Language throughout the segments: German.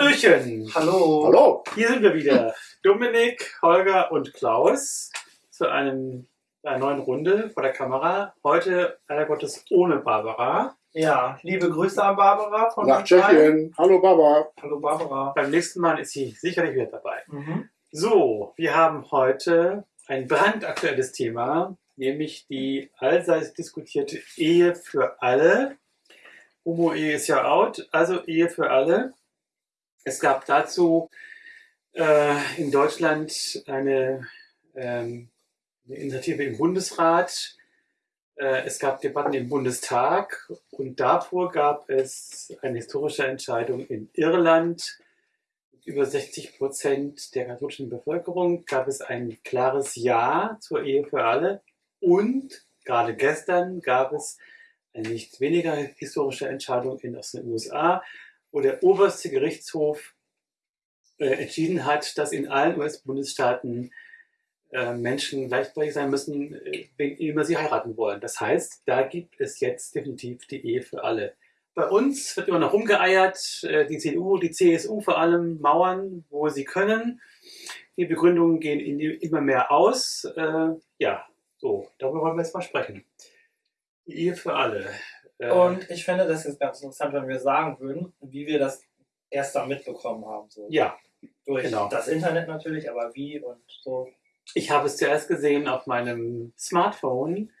Hallöchen! Hallo. Hallo. Hier sind wir wieder. Dominik, Holger und Klaus zu einem, einer neuen Runde vor der Kamera. Heute leider Gottes ohne Barbara. Ja, liebe Grüße an Barbara von Nach. Tschechien. Hallo Baba. Hallo Barbara. Beim nächsten Mal ist sie sicherlich wieder dabei. Mhm. So, wir haben heute ein brandaktuelles Thema, nämlich die allseits diskutierte Ehe für alle. Homo-Ehe ist ja out, also Ehe für alle. Es gab dazu äh, in Deutschland eine, ähm, eine Initiative im Bundesrat. Äh, es gab Debatten im Bundestag und davor gab es eine historische Entscheidung in Irland. Über 60 Prozent der katholischen Bevölkerung gab es ein klares Ja zur Ehe für alle. Und gerade gestern gab es eine nicht weniger historische Entscheidung in den USA, wo der oberste Gerichtshof äh, entschieden hat, dass in allen US-Bundesstaaten äh, Menschen gleichberechtigt sein müssen, äh, wen immer sie heiraten wollen. Das heißt, da gibt es jetzt definitiv die Ehe für alle. Bei uns wird immer noch rumgeeiert, äh, die CDU, die CSU vor allem mauern, wo sie können. Die Begründungen gehen immer mehr aus. Äh, ja, so, darüber wollen wir jetzt mal sprechen. Die Ehe für alle. Äh, Und ich finde, das ist ganz interessant, wenn wir sagen würden, wie wir das erst da mitbekommen haben. So. ja, Durch genau. das Internet natürlich, aber wie und so. Ich habe es zuerst gesehen auf meinem Smartphone.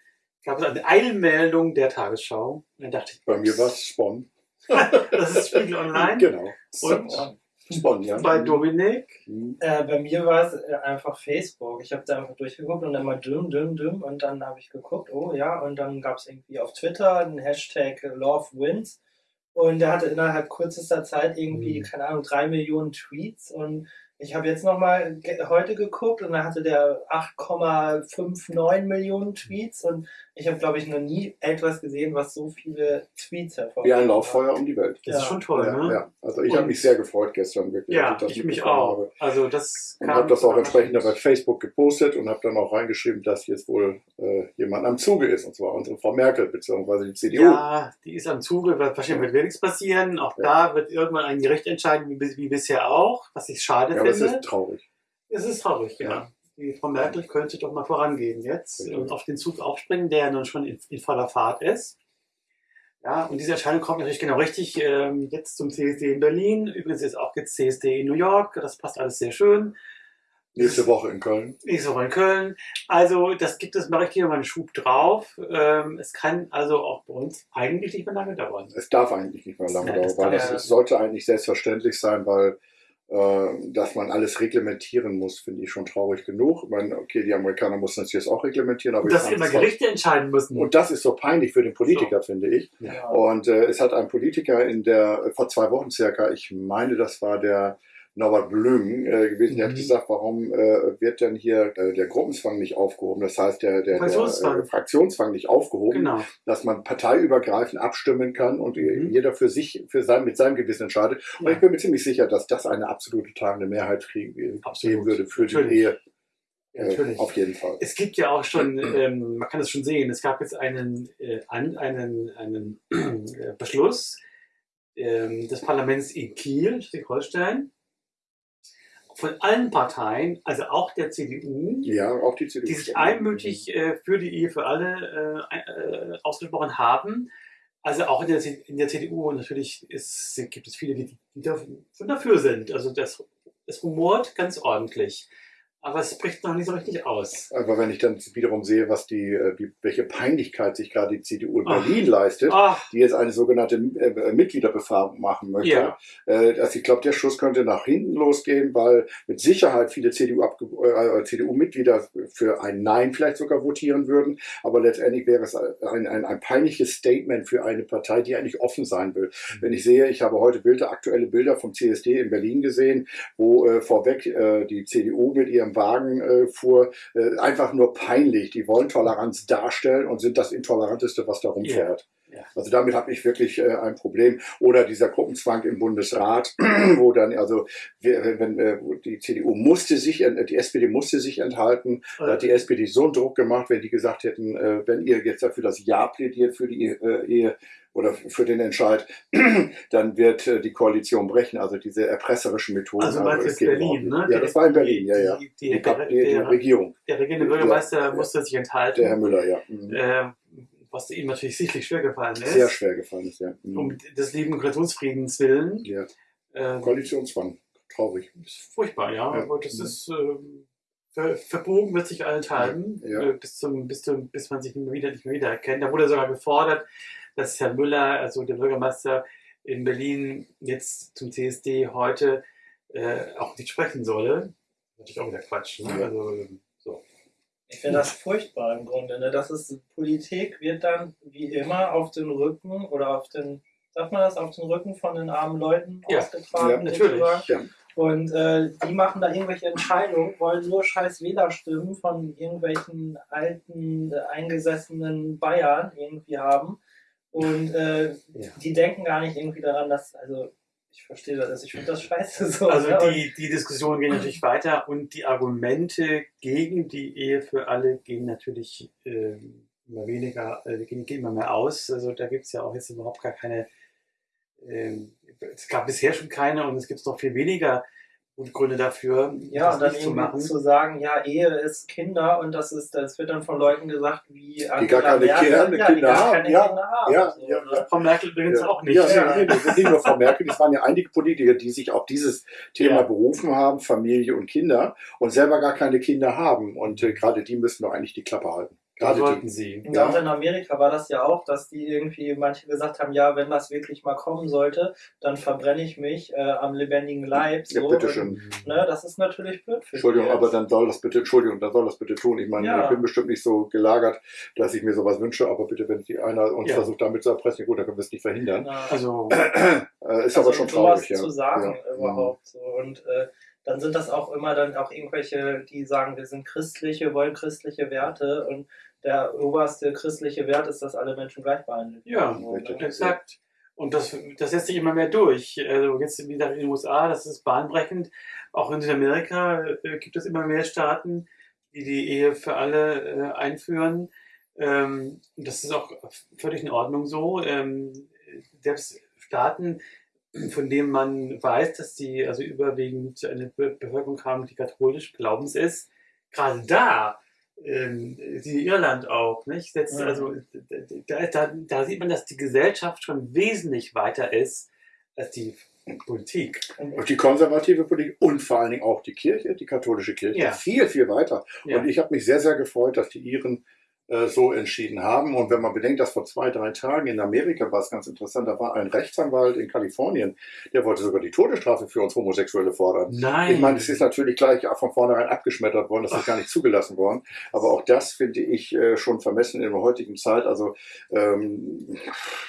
Gab es eine Eilmeldung der Tagesschau. Und dann dachte ich, Bei mir war es Spon. das ist Spiegel Online. Genau. Und Spon, ja. bei Dominik. Mhm. Äh, bei mir war es äh, einfach Facebook. Ich habe da einfach durchgeguckt und dann mal düm, düm, düm und dann habe ich geguckt, oh ja, und dann gab es irgendwie auf Twitter einen Hashtag Love Wins und der hatte innerhalb kürzester Zeit irgendwie, Mhm. keine Ahnung, drei Millionen Tweets und ich habe jetzt nochmal heute geguckt und da hatte der 8,59 Millionen Tweets und ich habe, glaube ich, noch nie etwas gesehen, was so viele Tweets hervorruft. Wie ein Lauffeuer um die Welt. Das Ja. ist schon toll, ja, ne? ja. Also ich habe mich sehr gefreut gestern wirklich, Ja, das ich mich auch. habe. Also das Und habe das auch entsprechend bei Facebook gepostet und habe dann auch reingeschrieben, dass jetzt wohl äh, jemand am Zuge ist, und zwar unsere Frau Merkel bzw. die CDU. Ja, die ist am Zuge, weil wahrscheinlich wird nichts passieren. Auch Ja. da wird irgendwann ein Gericht entscheiden, wie, wie bisher auch, was ich schade Ja, es ist traurig. Es ist traurig, ja. Ja. Die Frau Merkel könnte doch mal vorangehen jetzt Richtig. und auf den Zug aufspringen, der nun schon in, in voller Fahrt ist. Ja, und diese Entscheidung kommt natürlich genau richtig ähm, jetzt zum CSD in Berlin. Übrigens ist auch jetzt CSD in New York. Das passt alles sehr schön. Nächste Woche in Köln. Nächste Woche in Köln. Also, das gibt es mal richtig nochmal einen Schub drauf. Ähm, es kann also auch bei uns eigentlich nicht mehr lange dauern. Es darf eigentlich nicht mehr lange Nein, dauern, weil das ist, sollte eigentlich selbstverständlich sein, weil dass man alles reglementieren muss, finde ich schon traurig genug. Ich meine, okay, die Amerikaner mussten das jetzt auch reglementieren, aber Und dass immer Gerichte entscheiden müssen. Und das ist so peinlich für den Politiker, finde ich. Ja. Und äh, es hat ein Politiker in der, äh, vor zwei Wochen circa, ich meine, das war der Norbert Blüm äh, gewesen, der Mhm. hat gesagt, warum äh, wird denn hier äh, der Gruppenzwang nicht aufgehoben? Das heißt, der, der, der Fraktionszwang. äh, Fraktionszwang nicht aufgehoben, genau. dass man parteiübergreifend abstimmen kann und Mhm. jeder für sich, für sein, mit seinem Gewissen entscheidet. Und Ja. ich bin mir ziemlich sicher, dass das eine absolute tragende Mehrheit kriegen, geben Absolut. würde für die Natürlich. Ehe. Ja, Äh, natürlich. auf jeden Fall. Es gibt ja auch schon, ähm, man kann es schon sehen, es gab jetzt einen, äh, an, einen, einen äh, Beschluss ähm, des Parlaments in Kiel, Schleswig-Holstein, von allen Parteien, also auch der CDU, Ja, auch die CDU. die sich einmütig äh, für die Ehe für alle äh, äh, ausgesprochen haben. Also auch in der, in der CDU natürlich ist, gibt es viele, die, die dafür dafür sind. Also das, es rumort ganz ordentlich. Aber es bricht noch nicht so richtig aus. Aber wenn ich dann wiederum sehe, was die, äh, die welche Peinlichkeit sich gerade die CDU in Ach. Berlin leistet, Ach, die jetzt eine sogenannte äh, Mitgliederbefragung machen möchte. Ja. Äh, also ich glaube, der Schuss könnte nach hinten losgehen, weil mit Sicherheit viele CDU äh, CDU-Mitglieder für ein Nein vielleicht sogar votieren würden. Aber letztendlich wäre es ein, ein, ein peinliches Statement für eine Partei, die eigentlich offen sein will. Wenn ich sehe, ich habe heute Bilder, aktuelle Bilder vom CSD in Berlin gesehen, wo äh, vorweg äh, die CDU mit ihrem Wagen äh, fuhr, äh, einfach nur peinlich. Die wollen Toleranz darstellen und sind das Intoleranteste, was da rumfährt. Ja. Also damit habe ich wirklich äh, ein Problem. Oder dieser Gruppenzwang im Bundesrat, wo dann, also wir- wenn, äh, die CDU musste sich, äh, die SPD musste sich enthalten. Da hat die SPD so einen Druck gemacht, wenn die gesagt hätten, äh, wenn ihr jetzt dafür das Ja plädiert für die Ehe oder für den Entscheid, dann wird äh, die Koalition brechen. Also diese erpresserischen Methoden. Also du es jetzt Berlin, ne? Ja, das war in Berlin, ja, ja. Die, Die, die, der, die, der, Regierung, der regierende Bürgermeister Ja, musste sich enthalten. der Herr Müller, ja. Mhm. ähm, was ihm natürlich sichtlich schwer gefallen ist. Sehr schwer gefallen ist, ja. Mhm. Um des lieben Koalitionsfriedens willen. ja. Ähm, Koalitionszwang, traurig. ist furchtbar, ja. Ja. Aber das Mhm. ist ähm, ver, verbogen wird sich allenthalben, Ja. äh, bis, zum, bis, zum, bis man sich nicht mehr wieder, nicht mehr wieder erkennt. Da wurde sogar gefordert, dass Herr Müller, also der Bürgermeister in Berlin, jetzt zum CSD heute äh, auch nicht sprechen solle. Natürlich auch wieder Quatsch. Ne? Also, so. Ich finde das furchtbar im Grunde. Ne? Das ist, Politik wird dann wie immer auf den Rücken oder auf den, sagt man das, auf den Rücken von den armen Leuten Ja, ausgetragen. ja, natürlich. Ja. Und äh, die machen da irgendwelche Entscheidungen, wollen nur scheiß Wählerstimmen von irgendwelchen alten, äh, eingesessenen Bayern irgendwie haben. Und äh, Ja. die denken gar nicht irgendwie daran, dass, also ich verstehe das, also ich finde das scheiße so. Also ne? Und- die, die Diskussion geht natürlich weiter und die Argumente gegen die Ehe für alle gehen natürlich ähm, immer weniger, äh, gehen, gehen immer mehr aus. Also da gibt es ja auch jetzt überhaupt gar keine, ähm, es gab bisher schon keine und es gibt noch viel weniger gute Gründe dafür, Ja, das und dann nicht zu machen. zu sagen, ja, Ehe ist Kinder und das ist, das wird dann von Leuten gesagt, wie gar keine Merkel, Kinder- ja, Kinder die gar haben, keine ja, Kinder haben. ja, so, ja, ne? Frau Merkel übrigens Ja. auch nicht. Ja, Ja. nee, das sind nicht nur Frau Merkel, es waren ja einige Politiker, die sich auf dieses Thema Ja. berufen haben, Familie und Kinder, und selber gar keine Kinder haben. Und äh, gerade die müssen doch eigentlich die Klappe halten. Gerade die. sie. In Amerika war das ja auch, dass die irgendwie manche gesagt haben, ja, wenn das wirklich mal kommen sollte, dann verbrenne ich mich äh, am lebendigen Leib. Ja, So. bitteschön. Und, ne, das ist natürlich blöd für Entschuldigung, aber jetzt. dann soll das bitte, Entschuldigung, dann soll das bitte tun. Ich meine, Ja. ich bin bestimmt nicht so gelagert, dass ich mir sowas wünsche, aber bitte, wenn die einer uns Ja. versucht, damit zu erpressen, gut, dann können wir es nicht verhindern. Na, Also, Äh, ist also aber schon sowas traurig, ja. zu sagen ja. überhaupt. So. Und äh, dann sind das auch immer dann auch irgendwelche, die sagen, wir sind christlich, wir wollen christliche Werte und der oberste christliche Wert ist, dass alle Menschen gleich behandelt Ja, werden. So, richtig. ne? Exakt. Und das, das setzt sich immer mehr durch. Also jetzt wie gesagt in den USA, das ist bahnbrechend. Auch in Südamerika äh, gibt es immer mehr Staaten, die die Ehe für alle äh, einführen. Ähm, und das ist auch völlig in Ordnung so. Ähm, selbst Staaten, von denen man weiß, dass sie also überwiegend eine Be Bevölkerung haben, die katholisch glaubens ist, gerade da ähm, die Irland auch, nicht? Setzt, Mhm. Also da, da, da sieht man, dass die Gesellschaft schon wesentlich weiter ist als die Politik. Und die konservative Politik und vor allen Dingen auch die Kirche, die katholische Kirche, Ja. viel, viel weiter. Ja. Und ich habe mich sehr, sehr gefreut, dass die Iren äh, so entschieden haben. Und wenn man bedenkt, dass vor zwei, drei Tagen in Amerika war es ganz interessant, da war ein Rechtsanwalt in Kalifornien, der wollte sogar die Todesstrafe für uns Homosexuelle fordern. Nein. Ich meine, es ist natürlich gleich von vornherein abgeschmettert worden, das ist gar nicht zugelassen worden. Aber auch das finde ich äh, schon vermessen in der heutigen Zeit. Also, ähm,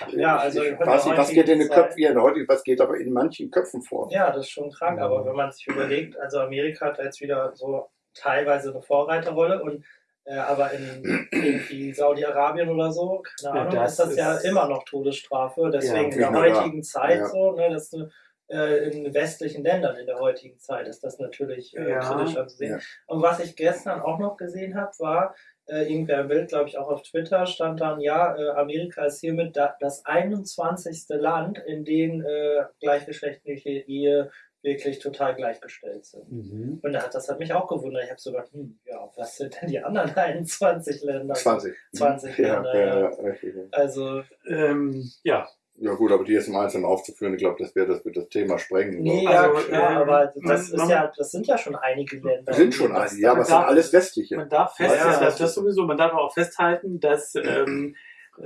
Ja, also ich nicht, was geht in den Köpfen, ja, in der heutigen, was geht aber in manchen Köpfen vor? Ja, das ist schon krank, aber wenn man sich überlegt, also Amerika hat jetzt wieder so teilweise eine Vorreiterrolle und äh, aber in irgendwie Saudi-Arabien oder so, keine Ja, Ahnung, das ist das ja ist- immer noch Todesstrafe. Deswegen in der ja. heutigen Zeit Ja. so, ne, das ist äh, in westlichen Ländern in der heutigen Zeit ist das natürlich äh, Ja. kritisch anzusehen. Ja. Und was ich gestern auch noch gesehen habe, war, äh, irgendwer ein Bild, glaube ich, auch auf Twitter stand dann, ja, äh, Amerika ist hiermit da, das 21. Land, in dem äh, gleichgeschlechtliche Ehe wirklich total gleichgestellt sind. Mhm. Und da hat, das hat mich auch gewundert. Ich habe so gedacht, hm, ja, was sind denn die anderen 21 Länder? 20. 20 ja, Länder, ja, ja. ja, richtig, ja. Also, Ähm, ja, Ja gut, aber die jetzt im Einzelnen aufzuführen, ich glaube, das wäre das, wird das Thema sprengen. nee, Also, ja, klar, ähm, aber das, ist ja, das sind ja schon einige Länder. Das sind schon einige, ja, aber es sind alles westliche. man darf Ja, festhalten, ja. das, das sowieso, man darf auch festhalten, dass ähm,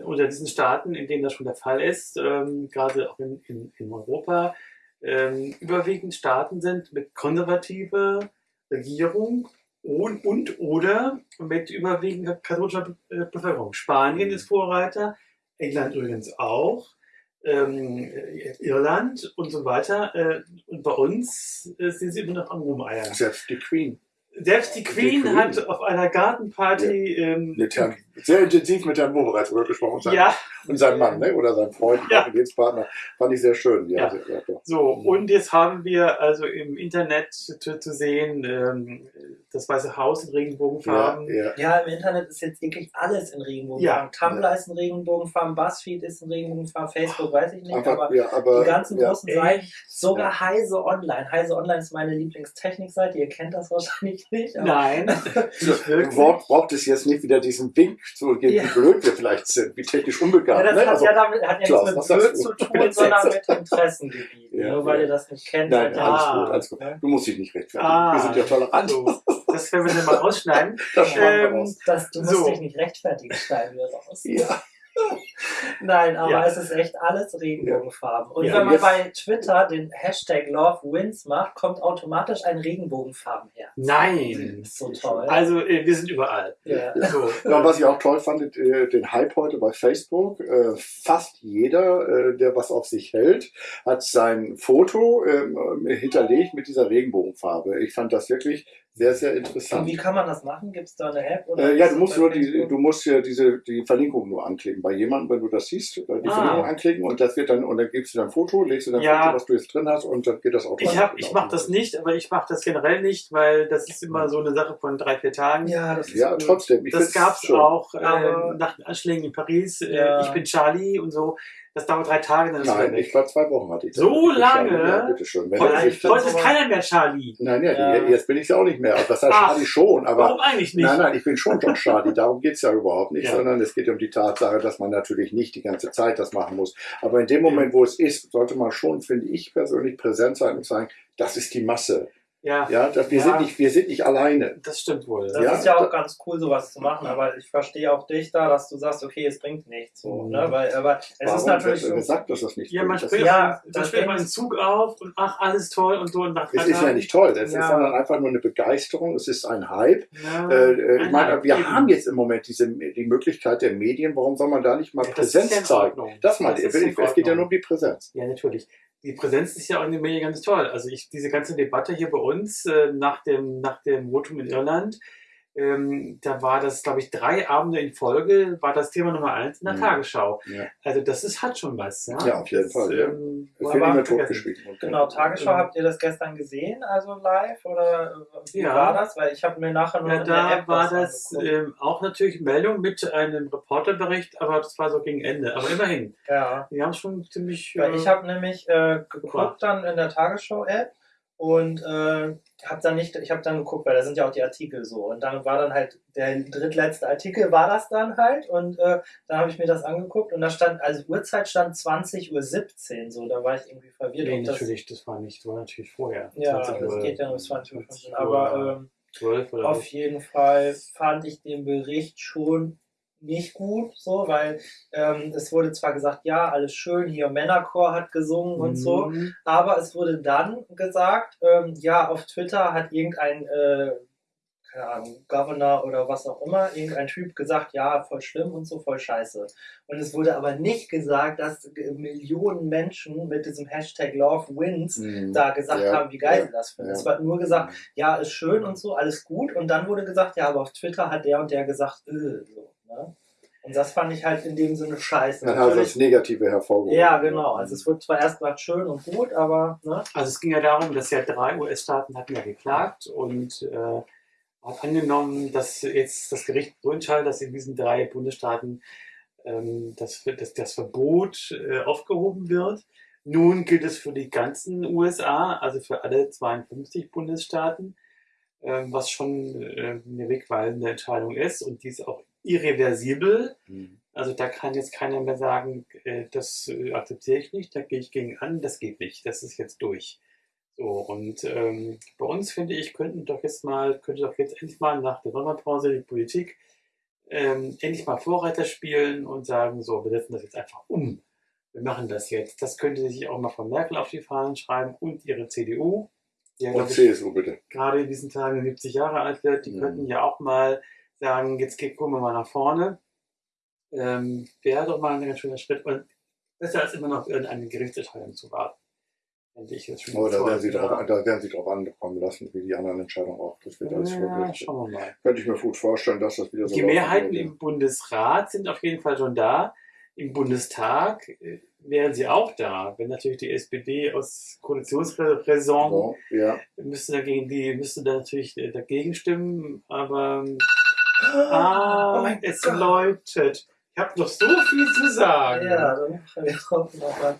unter diesen Staaten, in denen das schon der Fall ist, ähm, gerade auch in, in, in Europa, ähm, überwiegend Staaten sind mit konservativer Regierung und, und oder mit überwiegend katholischer äh, Bevölkerung. Spanien ist Vorreiter, England übrigens auch, ähm, äh, Irland und so weiter. Äh, und bei uns äh, sind sie immer noch am Rumeiern. Selbst die Queen. Selbst die Queen, Queen. hat auf einer Gartenparty ähm, Eine Therm sehr intensiv mit Herrn Mo bereits drüber gesprochen. Sein, Ja, Und sein Mann, ne? oder sein Freund, Ja. Lebenspartner. Fand ich sehr schön. Ja, Ja. sehr, so. Mhm. Und jetzt haben wir also im Internet zu, zu sehen, ähm, das Weiße Haus in Regenbogenfarben. ja. Ja, im Internet ist jetzt wirklich alles in Regenbogenfarben. Ja. Tumblr ist in Regenbogenfarben, Buzzfeed ist in Regenbogenfarben, Facebook weiß ich nicht, aber ja, aber, die ganzen ja. großen Seiten, sogar Heise Online. Heise Online ist meine Lieblingstechnikseite, ihr kennt das wahrscheinlich nicht. Aber Nein, nicht wirklich. Wort braucht es jetzt nicht wieder diesen Wink zu geben, Ja. wie blöd wir vielleicht sind, wie technisch Ja, unbegabt. das ne? hat also, ja damit hat ja Klaus, nichts mit Blöd zu tun, sondern mit Interessengebieten. Ja, nur weil ja. ihr das nicht kennt. nein, ihr- alles Ah. gut, alles gut. Du musst dich nicht rechtfertigen. Ah. Wir sind ja tolerant. So, das werden wir dann mal rausschneiden. Das Ähm. Das, du musst So. dich nicht rechtfertigen, schneiden wir raus. Ja. Nein, aber Ja. es ist echt alles Regenbogenfarben. Und Ja, wenn man jetzt- bei Twitter den Hashtag LoveWins macht, kommt automatisch ein Regenbogenfarben her. Nein. Ist so toll. Also, äh, wir sind überall. ja. So, Ja, was ich auch toll fand, äh, den Hype heute bei Facebook. Äh, fast jeder, der was auf sich hält, hat sein Foto ähm, hinterlegt mit dieser Regenbogenfarbe. Ich fand das wirklich sehr, sehr Und interessant. wie kann man das machen? Gibt es da eine App? Oder Äh, ja, du musst nur die, du musst ja diese die Verlinkung nur anklicken. Bei jemandem, wenn du das siehst, äh, die Ah. Verlinkung anklicken und das wird dann und dann gibst du dein Foto, legst du dein Ja. Foto, was du jetzt drin hast und dann geht das automatisch. ich, hab, ich mache das nicht, aber ich mache das generell nicht, weil das ist immer so eine Sache von drei, vier Tagen. Ja, das ist Ja, trotzdem. Ich das gab es auch äh, nach den Anschlägen in Paris. Äh, Ja. Ich bin Charlie und so. Das dauert drei Tage, dann ist es Nein, ich war zwei Wochen hatte ich. das. So bin lange? schon- Ja, bitteschön. Wenn Heute, ist keiner mehr Charlie. Nein, ja, Ja. Die, jetzt bin ich ja auch nicht mehr. Das heißt Ach. Charlie schon, aber Warum eigentlich nicht? Nein, nein, ich bin schon John Charlie. Darum geht's ja überhaupt nicht, Ja. sondern es geht um die Tatsache, dass man natürlich nicht die ganze Zeit das machen muss. Aber in dem Moment, wo es ist, sollte man schon, finde ich persönlich, präsent sein und sagen, das ist die Masse. Ja, Ja, dass wir, Ja. sind nicht, wir sind nicht alleine. das stimmt wohl. Das Ja, ist ja auch ganz cool, sowas zu machen, aber ich verstehe auch dich da, dass du sagst, okay, es bringt nichts. So, Mhm. ne? Weil, aber es Warum ist natürlich so. gesagt, dass das nicht Ja, man bringt? Das springt, ist, Ja, den- das man mal einen Zug auf und ach, alles toll und so. Und nach es ist ja nicht toll. Es Ja. ist sondern einfach nur eine Begeisterung. Es ist ein Hype. Ja, Äh, äh, ich ein meine, wir eben. haben jetzt im Moment diese, die Möglichkeit der Medien. Warum soll man da nicht mal Ja, das ist Präsenz zeigen? Das in Es geht ja nur um die Präsenz. Ja, natürlich. Die Präsenz ist ja auch in den Medien ganz toll. Also ich, diese ganze Debatte hier bei uns äh, nach, dem, nach dem Votum in Irland, ähm, da war das, glaube ich, drei Abende in Folge, war das Thema Nummer eins in der Mhm. Tagesschau. Ja. Also das ist, hat schon was. Ja, Ja, auf jeden das, Fall, ja. Ähm, war wird Genau, Tagesschau, Mhm. habt ihr das gestern gesehen, also live? Oder äh, wie Ja. war das? Weil ich habe mir nachher nur Ja, in der da App war was das ähm, auch natürlich Meldung mit einem Reporterbericht, aber das war so gegen Ende. Aber immerhin, Ja. die haben schon ziemlich. Weil äh, ich habe nämlich äh, geguckt dann in der Tagesschau-App und äh, habe dann nicht, ich habe dann geguckt, weil da sind ja auch die Artikel so. Und dann war dann halt der drittletzte Artikel war das dann halt. Und äh, dann habe ich mir das angeguckt. Und da stand, also Uhrzeit stand 20.17 Uhr so, da war ich irgendwie verwirrt. nee, ob das, natürlich, das war nicht, das war natürlich vorher. ja, 20 das Uhr, geht ja nur bis 20 Uhr, 20 aber ähm, 12 oder auf jeden Fall fand ich den Bericht schon nicht gut, so, weil ähm, es wurde zwar gesagt, ja, alles schön, hier Männerchor hat gesungen und so, Mhm. aber es wurde dann gesagt, ähm, ja, auf Twitter hat irgendein, äh, keine Ahnung, Governor oder was auch immer, irgendein Typ gesagt, ja, voll schlimm und so, voll scheiße. Und es wurde aber nicht gesagt, dass Millionen Menschen mit diesem Hashtag Love Wins Mhm. da gesagt Ja, haben, wie geil ja, sie das finden. ja. Es war nur gesagt, ja, ist schön und so, alles gut. Und dann wurde gesagt, ja, aber auf Twitter hat der und der gesagt, äh, so. Ne? Und das fand ich halt in dem Sinne scheiße. Dann hat Natürlich- das Negative hervorgehoben. ja, genau. Also es wird zwar erst gesagt schön und gut, aber ne? Also es ging ja darum, dass ja drei US-Staaten hatten ja geklagt und äh, hat angenommen, dass jetzt das Gericht so entscheidet, dass in diesen drei Bundesstaaten ähm, das, das, das Verbot äh, aufgehoben wird. Nun gilt es für die ganzen USA, also für alle 52 Bundesstaaten, ähm, was schon äh, eine wegweisende Entscheidung ist und die ist auch irreversibel. Mhm. Also da kann jetzt keiner mehr sagen, äh, das äh, akzeptiere ich nicht, da gehe ich gegen an, das geht nicht, das ist jetzt durch. So, und ähm, bei uns, finde ich, könnten doch jetzt mal, könnte doch jetzt endlich mal nach der Sommerpause die Politik ähm, endlich mal Vorreiter spielen und sagen, so, wir setzen das jetzt einfach um. Wir machen das jetzt. Das könnte sich auch mal von Merkel auf die Fahnen schreiben und ihre CDU, die ja, Und CSU bitte. gerade in diesen Tagen 70 Jahre alt wird, die Mhm. könnten ja auch mal sagen, jetzt gucken wir mal nach vorne. Ähm, Wäre doch mal ein ganz schöner Schritt und besser als immer noch irgendeine Gerichtsentscheidung zu warten. Ich jetzt schon Aber da werden, sie drauf, da werden sie drauf ankommen lassen, wie die anderen Entscheidungen auch. Das wird alles ja, schauen wir mal. Könnte ich mir gut vorstellen, dass das wieder so Die Mehrheiten würde. im Bundesrat sind auf jeden Fall schon da. Im Bundestag äh, wären sie auch da. Wenn natürlich die SPD aus Koalitionsräson So, ja. müsste dagegen, die müsste da natürlich äh, dagegen stimmen, aber ah, oh es Gott. läutet. Ich habe noch so viel zu sagen. Ja, dann machen wir drauf nochmal.